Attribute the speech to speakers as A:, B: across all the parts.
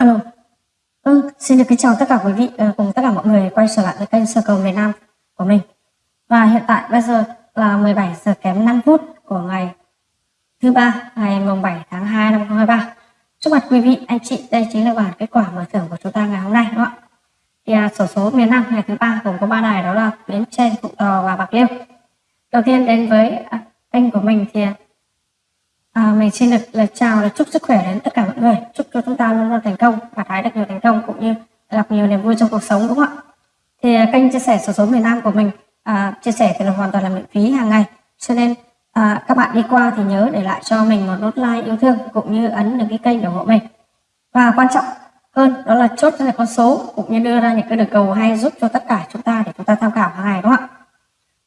A: Alo. Ừ, xin được kính chào tất cả quý vị uh, cùng tất cả mọi người quay trở lại với kênh Sở cầu miền Nam của mình. Và hiện tại bây giờ là 17 giờ kém 5 phút của ngày thứ ba ngày mùng 7 tháng 2 năm 2023. Trước mặt quý vị anh chị đây chính là bản kết quả mở thưởng của chúng ta ngày hôm nay đúng không ạ? Thì à, sổ số miền Nam ngày thứ ba gồm có ba đài đó là Bến Tre, Phụ Tò và Bạc Liêu. Đầu tiên đến với uh, kênh của mình thì à, À, mình xin được lời chào và chúc sức khỏe đến tất cả mọi người. Chúc cho chúng ta luôn luôn thành công, và hái được nhiều thành công cũng như gặp nhiều niềm vui trong cuộc sống đúng không ạ? Thì à, kênh chia sẻ số số miền Nam của mình à, chia sẻ thì là hoàn toàn là miễn phí hàng ngày. Cho nên à, các bạn đi qua thì nhớ để lại cho mình một nút like yêu thương cũng như ấn được cái kênh ủng hộ mình. Và quan trọng hơn đó là chốt ra con số cũng như đưa ra những cái đường cầu hay giúp cho tất cả chúng ta để chúng ta tham khảo hàng ngày đúng không ạ?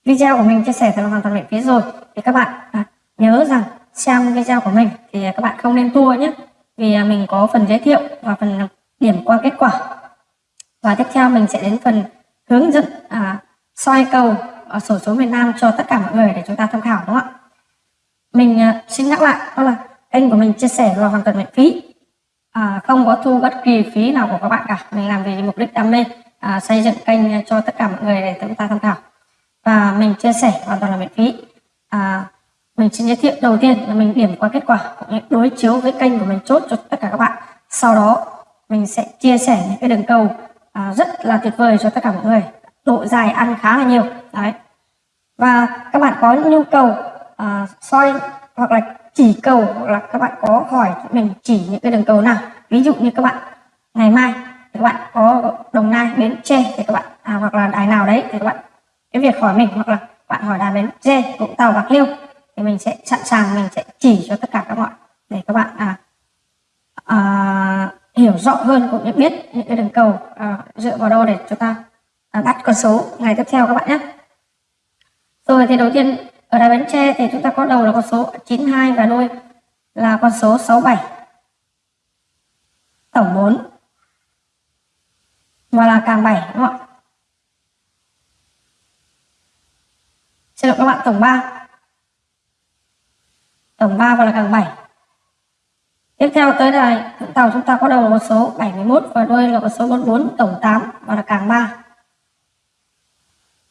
A: Video của mình chia sẻ thì là hoàn toàn miễn phí rồi. Thì các bạn à, nhớ rằng xem video của mình thì các bạn không nên tua nhé. Vì à, mình có phần giới thiệu và phần điểm qua kết quả. Và tiếp theo mình sẽ đến phần hướng dẫn à, soi cầu ở sổ số miền Nam cho tất cả mọi người để chúng ta tham khảo đúng không ạ? Mình à, xin nhắc lại đó là kênh của mình chia sẻ là hoàn toàn miễn phí. À, không có thu bất kỳ phí nào của các bạn cả. Mình làm vì mục đích đam mê à, xây dựng kênh cho tất cả mọi người để chúng ta tham khảo. Và mình chia sẻ hoàn toàn là miễn phí. À, mình sẽ giới thiệu đầu tiên là mình điểm qua kết quả đối chiếu với kênh của mình chốt cho tất cả các bạn. Sau đó mình sẽ chia sẻ những cái đường cầu à, rất là tuyệt vời cho tất cả mọi người. Độ dài ăn khá là nhiều. Đấy. Và các bạn có nhu cầu à, soi hoặc là chỉ cầu hoặc là các bạn có hỏi mình chỉ những cái đường cầu nào. Ví dụ như các bạn ngày mai thì các bạn có đồng nai bến tre thì các bạn à, hoặc là đài nào đấy thì các bạn cái việc hỏi mình hoặc là bạn hỏi đài bến tre vũng tàu bạc liêu thì mình sẽ sẵn sàng mình sẽ chỉ cho tất cả các bạn để các bạn à, à, hiểu rõ hơn cũng như biết những cái đường cầu à, dựa vào đâu để chúng ta à, bắt con số ngày tiếp theo các bạn nhé. Rồi thì đầu tiên ở đài bến tre thì chúng ta có đầu là con số 92 và đuôi là con số 67 tổng 4 và là càng 7 đúng không ạ? Xin lỗi các bạn tổng 3 tổng 3 và là càng 7 tiếp theo tới này tàu chúng ta có đầu là một số 71 và đuôi là con số 44 tổng 8 và là càng 3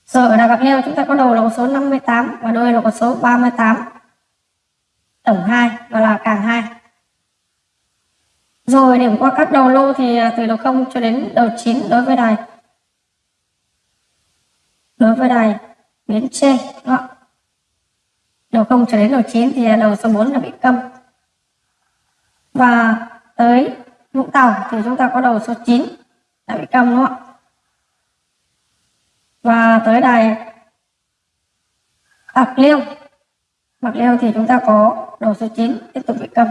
A: rồi ở đà bạc liêu chúng ta có đầu là con số 58 và đuôi là con số 38 tổng 2 và là càng 2 rồi, điểm qua các đầu lô thì à, từ đầu 0 cho đến đầu 9 đối với đài. Đối với đài biến trên đúng không? Đầu 0 cho đến đầu 9 thì đầu số 4 là bị câm. Và tới Vũng Tàu thì chúng ta có đầu số 9 là bị câm đúng không ạ? Và tới đài Bạc Liêu. Bạc Liêu thì chúng ta có đầu số 9 tiếp tục bị câm.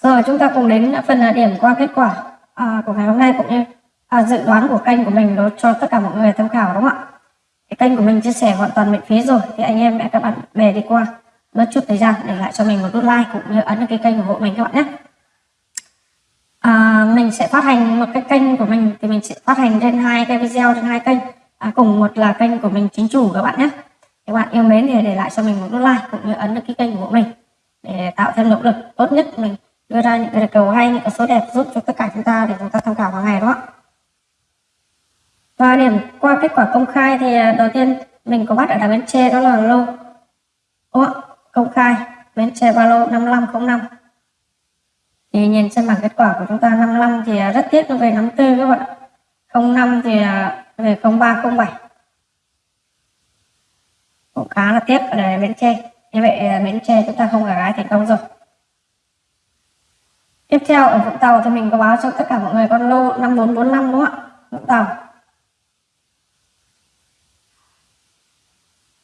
A: Rồi chúng ta cùng đến phần điểm qua kết quả à, của ngày hôm nay cũng như à, dự đoán của kênh của mình đó cho tất cả mọi người tham khảo đúng không ạ? Cái kênh của mình chia sẻ hoàn toàn miễn phí rồi. Thì anh em các bạn bè đi qua mất chút thời gian để lại cho mình một nút like cũng như ấn cái kênh ủng hộ mình các bạn nhé. À, mình sẽ phát hành một cái kênh của mình thì mình sẽ phát hành trên hai cái video trên hai kênh. À, cùng một là kênh của mình chính chủ các bạn nhé. Các bạn yêu mến thì để lại cho mình một nút like cũng như ấn được cái kênh của mình để tạo thêm động lực tốt nhất mình đưa ra những cái cầu hay những cái số đẹp giúp cho tất cả chúng ta để chúng ta tham khảo hàng ngày đó và điểm qua kết quả công khai thì à, đầu tiên mình có bắt ở đảo Bến Tre đó là lô. Ủa, công khai Bến Tre ba lô 5505 thì nhìn trên bảng kết quả của chúng ta 55 thì à, rất tiếc nó về 54 các bạn 05 thì à, về 0307 cũng khá là tiếc ở đây Bến Tre như vậy Bến Tre chúng ta không gà gái thành công rồi. Tiếp theo ở Vũng Tàu thì mình có báo cho tất cả mọi người con lô 5445 đúng không ạ? Vũng Tàu.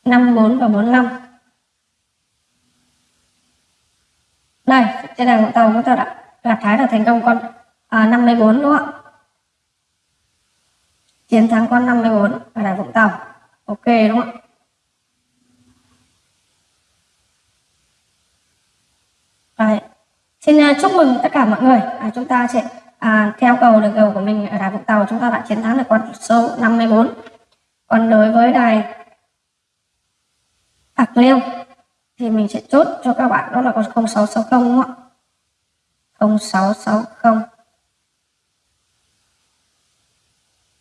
A: 54 và 45 đây trên đài tàu chúng ta đã gặt thái là thành công con à, 54 đúng không ạ? Chiến thắng con 54 và đài Vũng Tàu ok đúng không ạ? Đấy. Xin uh, chúc mừng tất cả mọi người. À, chúng ta sẽ à, theo cầu được cầu của mình ở đài Vũng Tàu chúng ta đã chiến thắng được con số 54 còn đối với đài Bạc Liêu. Thì mình sẽ chốt cho các bạn, đó là con 0660 đúng không ạ? 0660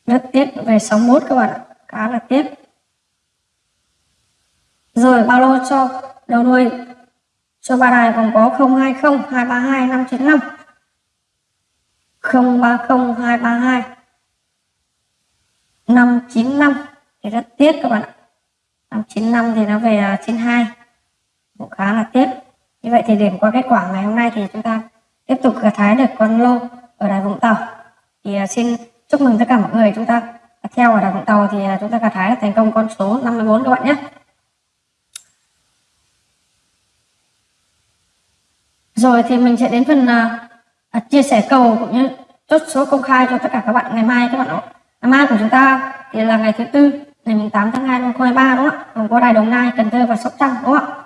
A: rất tiếc, về 61 các bạn ạ, khá là tiếc. Rồi, bao lô cho đầu đuôi. Cho ba đài còn có 020 232 595 030 232 595 thì rất tiếc các bạn ạ. À, 595 thì nó về à, 92 cũng khá là tiếp. Như vậy thì điểm qua kết quả ngày hôm nay thì chúng ta tiếp tục gặt hái được con lô ở đài Vũng Tàu. Thì à, xin chúc mừng tất cả mọi người. Chúng ta theo ở đài Vũng Tàu thì chúng ta gặt hái thành công con số 54 các bạn nhé. Rồi thì mình sẽ đến phần uh, chia sẻ cầu cũng như chốt số công khai cho tất cả các bạn ngày mai các bạn ạ. Ngày mai của chúng ta thì là ngày thứ tư ngày 8 tháng 2 năm 2023 đúng không ạ? Gồm có đài Đồng Nai Cần Thơ và Sóc Trăng đúng không ạ?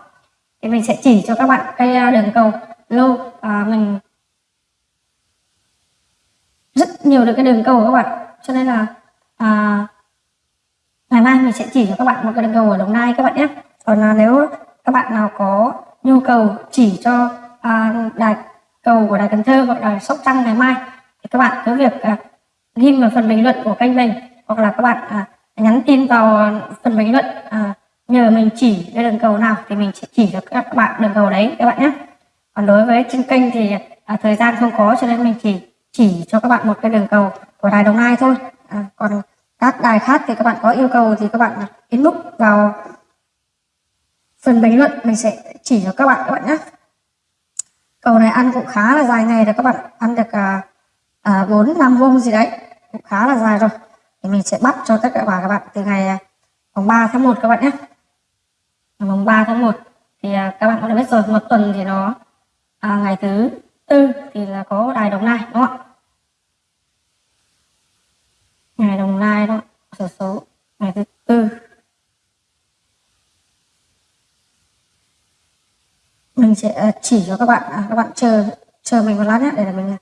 A: Thì mình sẽ chỉ cho các bạn cây à, đường cầu lô à, mình rất nhiều được cái đường cầu các bạn. Cho nên là à, ngày mai mình sẽ chỉ cho các bạn một cái đường cầu ở Đồng Nai các bạn nhé. Còn là nếu các bạn nào có nhu cầu chỉ cho à, đài cầu của đài Cần Thơ hoặc đài Sóc Trăng ngày mai thì các bạn cứ việc à, ghi vào phần bình luận của kênh mình hoặc là các bạn à, nhắn tin vào phần bình luận à, nhờ mình chỉ cái đường cầu nào thì mình sẽ chỉ được các bạn đường cầu đấy các bạn nhé. Còn đối với trên kênh thì à, thời gian không có cho nên mình chỉ chỉ cho các bạn một cái đường cầu của đài Đồng Nai thôi. À, còn các đài khác thì các bạn có yêu cầu thì các bạn inbox vào phần bình luận mình sẽ chỉ cho các bạn các bạn nhé. Cầu này ăn cũng khá là dài ngày rồi các bạn ăn được à, à, bốn à, 4 5 vuông gì đấy cũng khá là dài rồi thì mình sẽ bắt cho tất cả các bạn từ ngày à, mùng 3 tháng 1 các bạn nhé. Mùng 3 tháng 1 thì à, các bạn cũng đã biết rồi một tuần thì nó à, ngày thứ tư thì là có đài đồng nai đúng không ạ? Ngày đồng nai đó số số ngày thứ tư. Mình sẽ à, chỉ cho các bạn à, các bạn chờ chờ mình một lát nhé để là mình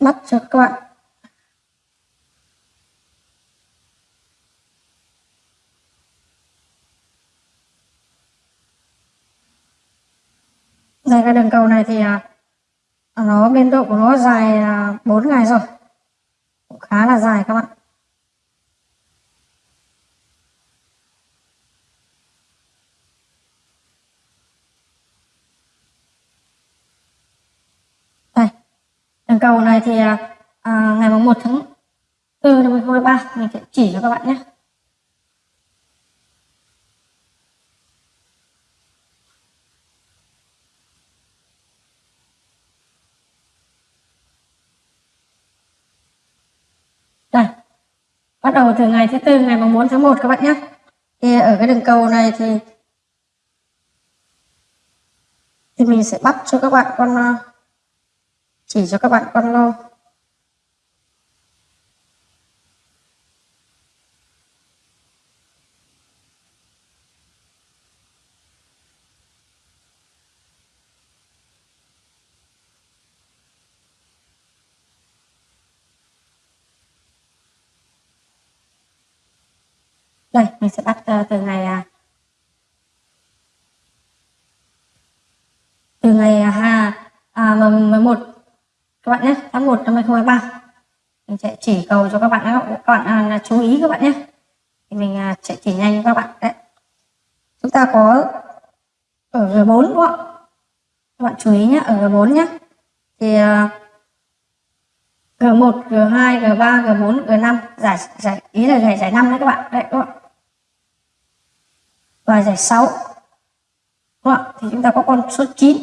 A: bắt cho các bạn. Dài cái đường cầu này thì à, nó biên độ của nó dài 4 ngày rồi. Cũng khá là dài các bạn đây đường cầu này thì à, à ngày 1 tháng 4 năm 2023 mình sẽ chỉ cho các bạn nhé Đây. Bắt đầu từ ngày thứ tư ngày 4 tháng 1 các bạn nhé. Thì ở cái đường cầu này thì thì mình sẽ bắt cho các bạn con à, chỉ cho các bạn con lo. Đây mình sẽ bắt uh, từ ngày uh, từ ngày uh, à, 11 các bạn nhé tháng 1 năm 2023 mình sẽ chỉ cầu cho các bạn các bạn uh, chú ý các bạn nhé. Thì mình uh, sẽ chỉ nhanh cho các bạn. Đấy. Chúng ta có ở G4 đúng không các bạn chú ý nhé ở G4 nhé. Thì uh, G1, G2, G3, G4, G5 giải giải ý là giải giải 5 đấy các bạn. Đấy các bạn và giải 6 đúng không? thì chúng ta có con số 9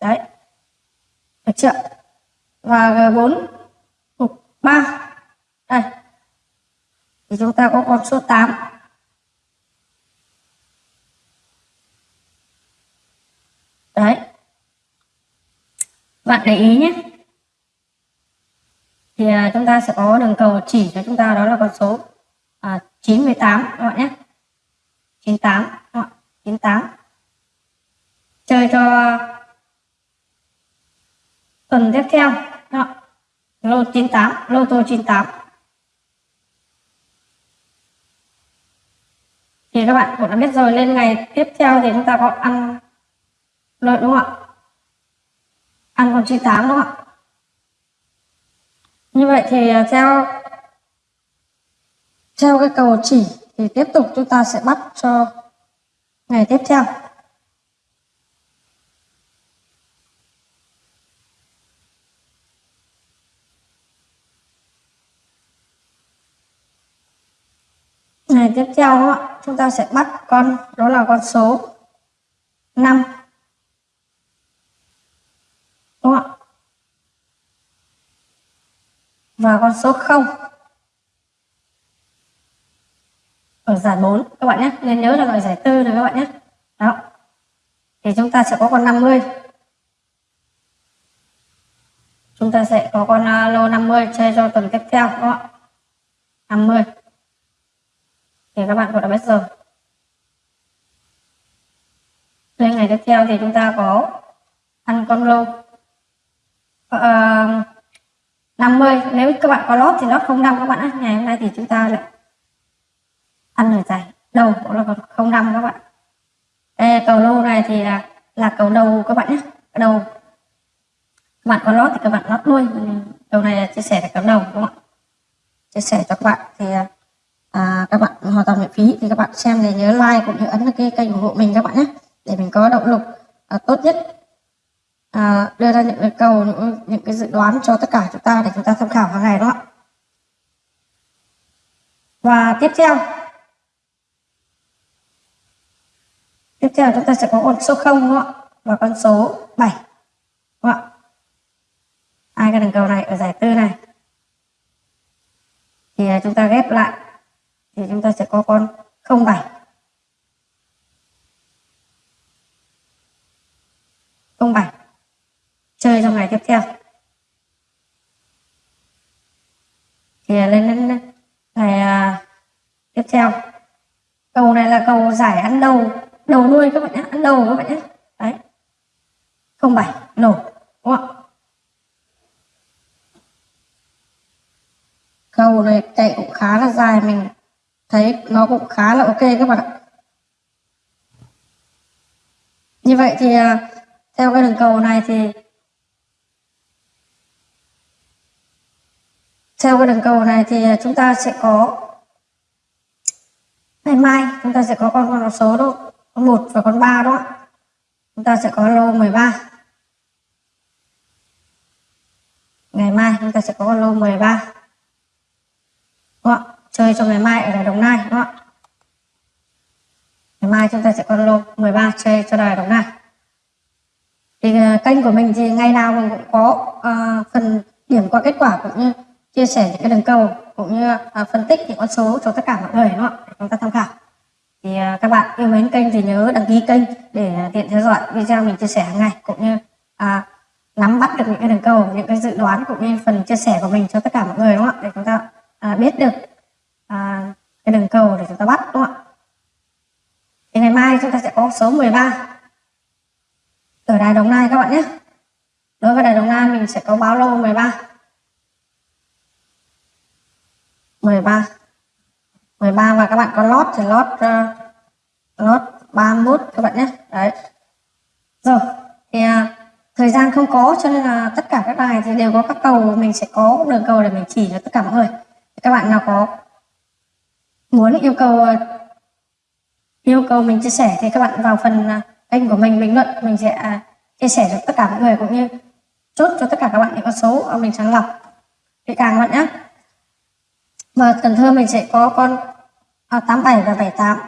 A: đấy. Được chưa và G4 mục 3 đây. Thì chúng ta có con số 8 đấy. Bạn để ý nhé. Thì à, chúng ta sẽ có đường cầu chỉ cho chúng ta đó là con số à, 98 các bạn nhé. 98 98 chơi cho tuần tiếp theo đó. lô 98 lô tô 98 thì các bạn cũng đã biết rồi lên ngày tiếp theo thì chúng ta có ăn lợi đúng không ạ? Ăn còn 98 đúng không ạ? Như vậy thì à, theo theo cái cầu chỉ thì tiếp tục chúng ta sẽ bắt cho ngày tiếp theo. Ngày tiếp theo chúng ta sẽ bắt con, đó là con số 5 đúng không ạ? Và con số 0 ở giải 4 các bạn nhé. Nên nhớ là gọi giải tư này các bạn nhé. Đó. Thì chúng ta sẽ có con 50 chúng ta sẽ có con à, lô 50 chơi cho tuần tiếp theo, đúng không ạ? 50 thì các bạn cũng đã biết rồi lên ngày tiếp theo thì chúng ta có ăn con lô uh, 50 nếu các bạn có lót thì lót 05 các bạn ạ ngày hôm nay thì chúng ta lại ăn ở giải đầu cũng là con 05 các bạn. Đây, cầu lô này thì là là cầu đầu các bạn nhé. Đầu. Các bạn có lót thì các bạn lót luôn đầu này là chia sẻ là cầu đầu đúng không ạ? Chia sẻ cho các bạn thì à, à, các bạn hoàn toàn miễn phí. Thì các bạn xem thì nhớ like cũng như ấn cái kênh ủng hộ mình các bạn nhé để mình có động lực à, tốt nhất. À, đưa ra những cái cầu những, những cái dự đoán cho tất cả chúng ta để chúng ta tham khảo hàng ngày đó và tiếp theo. Tiếp theo chúng ta sẽ có con số 0 đúng không và con số 7 đúng không hai cái đường cầu này ở giải tư này. Thì à, chúng ta ghép lại sẽ có con 07 07 chơi trong ngày tiếp theo. Thì à, lên đến ngày à, tiếp theo. Cầu này là cầu giải ăn đầu đầu nuôi các bạn nhé ăn đầu các bạn nhé. Đấy. Không bảy nổ đúng không ạ? Cầu này chạy cũng khá là dài mình thấy nó cũng khá là ok các bạn ạ. Như vậy thì à, theo cái đường cầu này thì theo cái đường cầu này thì chúng ta sẽ có ngày mai chúng ta sẽ có con con số đó, con một và con ba đó chúng ta sẽ có lô 13 ngày mai chúng ta sẽ có con lô 13? Chơi cho ngày mai ở đài Đồng Nai đúng không? ngày mai chúng ta sẽ có lô 13 chơi cho đài Đồng Nai. Thì uh, kênh của mình thì ngày nào mình cũng có uh, phần điểm qua kết quả cũng như chia sẻ những cái đường cầu cũng như uh, phân tích những con số cho tất cả mọi người đúng không để chúng ta tham khảo. Thì uh, các bạn yêu mến kênh thì nhớ đăng ký kênh để tiện theo dõi video mình chia sẻ hàng ngày cũng như uh, nắm bắt được những cái đường cầu những cái dự đoán cũng như phần chia sẻ của mình cho tất cả mọi người đúng không ạ? Để chúng ta uh, biết được à, cái đường cầu để chúng ta bắt đúng không ạ? Thì ngày mai chúng ta sẽ có số 13 ở Đài Đồng Nai các bạn nhé. Đối với Đài Đồng Nai mình sẽ có báo lô 13 13 13 và các bạn có lót thì lót uh, lót 31 các bạn nhé. Đấy. Rồi thì uh, thời gian không có cho nên là tất cả các đài thì đều có các cầu. Mình sẽ có đường cầu để mình chỉ cho tất cả mọi người. Thì các bạn nào có muốn yêu cầu ờ, yêu cầu mình chia sẻ thì các bạn vào phần ờ, kênh của mình bình luận. Mình sẽ à, chia sẻ cho tất cả mọi người cũng như chốt cho tất cả các bạn những con số mình sàng lọc. Kỹ càng các bạn nhé và Cần Thơ mình sẽ có con à, 87 và 78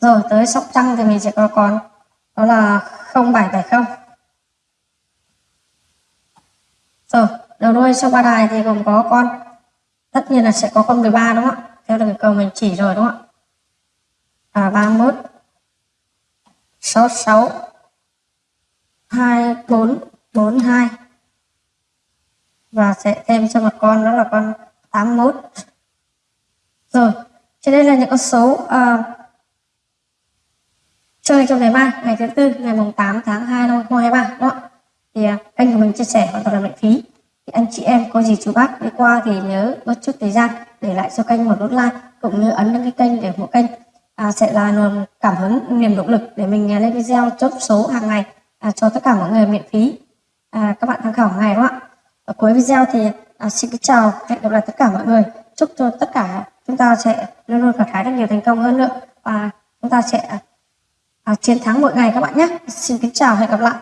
A: rồi tới Sóc Trăng thì mình sẽ có con đó là 0770 rồi đầu đuôi sau ba đài thì gồm có con tất nhiên là sẽ có con 13 đúng không ạ? Theo đường cầu mình chỉ rồi đúng không ạ? À, 31 66 24 42 và sẽ thêm cho một con đó là con 81 rồi trên đây là những con số uh, chơi trong ngày mai ngày thứ tư ngày mùng 8 tháng 2 năm 2023 đó thì uh, kênh của mình chia sẻ hoàn toàn là miễn phí thì anh chị em có gì chú bác đi qua thì nhớ bớt chút thời gian để lại cho kênh một nút like cũng như ấn đăng ký kênh để ủng kênh. À, sẽ là nguồn cảm hứng niềm động lực để mình lên video chốt số hàng ngày à, cho tất cả mọi người miễn phí. À, các bạn tham khảo ngày đúng không ạ? Ở cuối video thì à, xin kính chào hẹn gặp lại tất cả mọi người. Chúc cho tất cả chúng ta sẽ luôn luôn gặt hái được nhiều thành công hơn nữa. Và chúng ta sẽ à, chiến thắng mỗi ngày các bạn nhé. Xin kính chào hẹn gặp lại.